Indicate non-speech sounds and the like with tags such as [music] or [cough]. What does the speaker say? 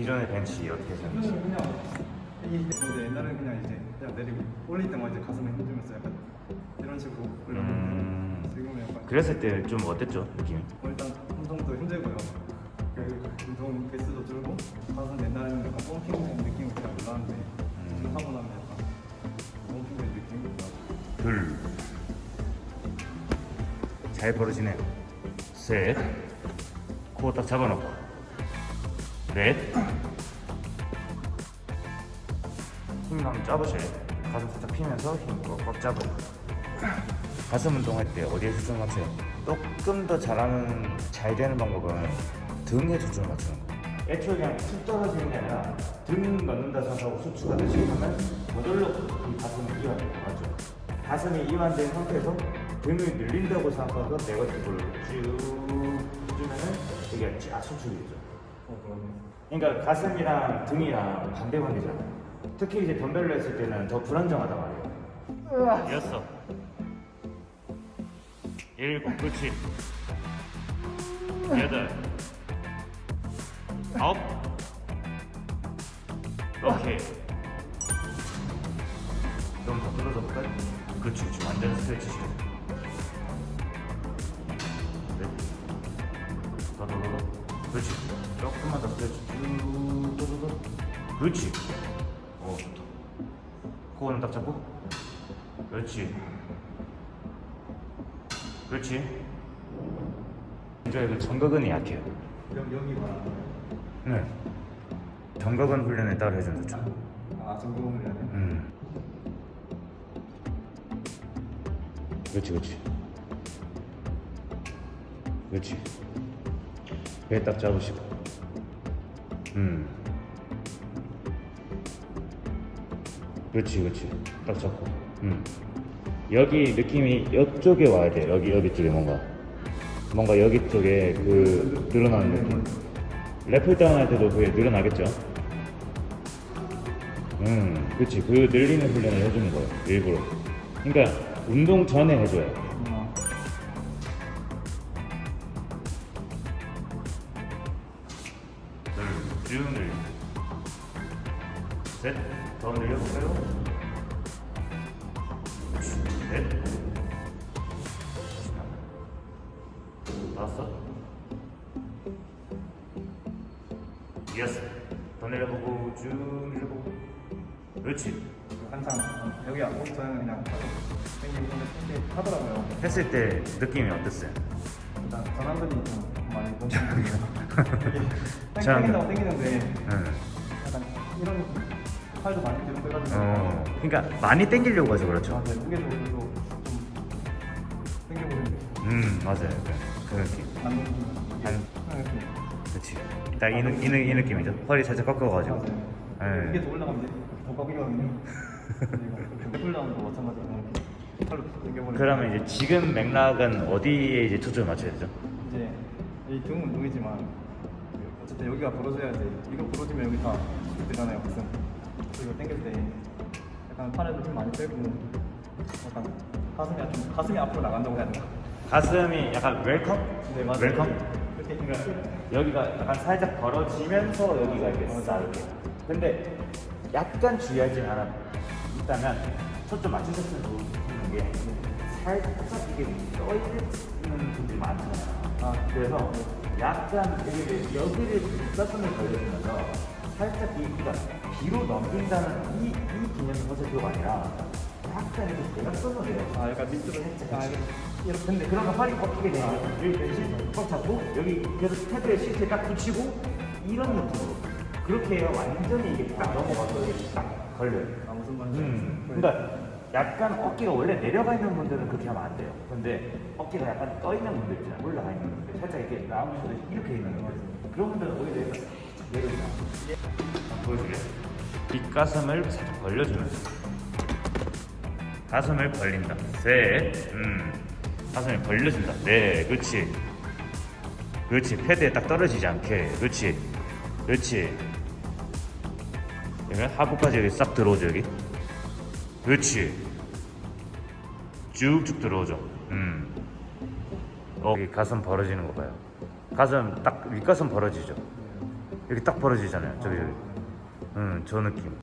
기존의 벤치 어떻게 생각하세요? 저는 그냥 이 근데 옛날에는 그냥 이제 그냥 내리고 올릴 때만 이제 가슴에 힘주면서 약간 이런 식으로 올렸는데 음. 지금은 약간 그랬을 때 좀 어땠죠 느낌이? 어, 일단 운동도 힘들고요. 그 운동 개수도 줄고 가슴 옛날에는 약간 펌핑된 느낌이 그냥 올라왔는데 지금 하고 나면 약간 펌핑된 느낌이 올라와요. 둘잘 벌어지네요 셋코 딱 잡아놓고 넷힘 한번 잡으셔야 돼요 가슴 살짝 피면서 힘꽉 잡아요 가슴 운동할 때 어디에 초점을 맞춰요? 조금 더 잘하는 잘 되는 방법은 등에 초점을 맞추는 거예요 애초에 그냥 툭 떨어지는 게 아니라 등 넣는다 생각하고 수축 하듯이 하면 저절로 이 가슴이 이완돼요 맞죠? 가슴이 이완된 상태에서 등을 늘린다고 생각하고 내가 이걸로 쭉 해주면 은 이게 쫙 수축이 되죠 어, 그러니까 가슴이랑 등이랑 반대관계잖아요. 특히 이제 덤벨로 했을 때는 더 불안정하단 말이에요. 여섯 일곱 그렇지. 여덟. 아홉. 오케이. 좀더 끌어서 볼까요? 그렇지 그렇지. 완전 스트레치 시켜 네. 그렇지 조금만 더쭉 더. 그렇지 어 좋다 코어는 딱 잡고 그렇지 그렇지 이제 그 정각은 약해요 여기. 네 정각은 훈련을 따로 해주면 좋죠 아 해야 돼. 음. 그렇지, 그렇지. 그렇지. 배 딱 잡으시고. 음. 그렇지, 그렇지. 딱 잡고. 음. 여기 느낌이 이쪽에 와야 돼. 여기, 여기 쪽에 뭔가. 뭔가 여기 쪽에 그 늘어나는 느낌. 래플 다운 할 때도 그게 늘어나겠죠? 음, 그렇지. 그 늘리는 훈련을 해주는 거예요. 일부러. 그러니까 운동 전에 해줘요. 쭉 늘리고. 셋, 더 늘려볼까요? 넷. 다섯. 여섯. 더 내려보고 쭉 늘려보고. 그렇지. 항상 여기 안 보기 전에는 그냥 이렇게 하더라고요. 했을 때 느낌이 어땠어요? 일단 전환근이 좀 많이 bonching이에요. 전환근. 땡긴다고 땡기는데 응. 약간 이런 팔도 많이 뒤로 빼가지고 어, 그러니까 많이 땡기려고 해서 그렇죠. 맞아요. 무게도 좀 땡겨보는 음, 맞아요. 그, 그 느낌. 안 그렇지. 딱 이, 느- 이, 느- 이 느낌이죠. 허리 살짝 꺾어가지고. 맞아요. 예. 이게 더 올라가면 더 꺾이거든요. [laughs] 풀다운도 마찬가지로 그러면 이제 지금 맥락은 어디에 이제 초점을 맞춰야 되죠? 이제 이등 운동이지만 그 어쨌든 여기가 벌어져야지 이거 벌어지면 여기 다 되잖아요 가슴 그리고 당길 때 약간 팔에도 힘 많이 빼고 약간 가슴이 좀 가슴이 앞으로 나간다고 해야 되나? 가슴이 약간 welcome? 네 맞아요 welcome? 이렇게 그러니까 여기가 약간 살짝 벌어지면서 여기가 이렇게 싹 이렇게. 근데 약간 주의하지 않아 있다면 초점 맞추셨으면 좋은 게 살짝 이게 떠있는 분들이 많잖아요. 아 그래서 약간 여기를 여기를 뒷가슴을 걸려주면서 살짝 이 그러니까 뒤로 넘긴다는 이, 이 벗을 필요가 아니라 약간 이렇게 대각선으로 내려. 아 약간 밑으로 아 이렇게 이렇게 근데 그러면 팔이 꺾이게 되면 여기 벤치 꽉 잡고 여기 계속 패드에 시트에 딱 붙이고 이런 느낌으로 그렇게 해야 완전히 이게 딱 넘어가서 이게 딱 걸려요. 아 무슨 말인지 음. 그러니까 약간 어깨가 원래 내려가 있는 분들은 그렇게 하면 안 돼요. 근데 어깨가 약간 떠 있는 분들 있잖아요. 올라가 있는 분들. 살짝 이렇게 라운드로 이렇게 있는 분들. 그런 분들은 오히려. 한번 보여줄래요? 뒷가슴을 살짝 벌려주면서. 가슴을 벌린다. 셋. 음. 가슴을 벌려준다. 네, 그렇지. 그렇지. 패드에 딱 떨어지지 않게. 그렇지. 그렇지. 여기 하부까지 여기 싹 들어오죠, 여기. 그렇지. 쭉쭉 들어오죠. 음. 어, 여기 가슴 벌어지는 거 봐요. 가슴 딱 윗가슴 벌어지죠. 이렇게 딱 벌어지잖아요 저기 저기 음, 저 느낌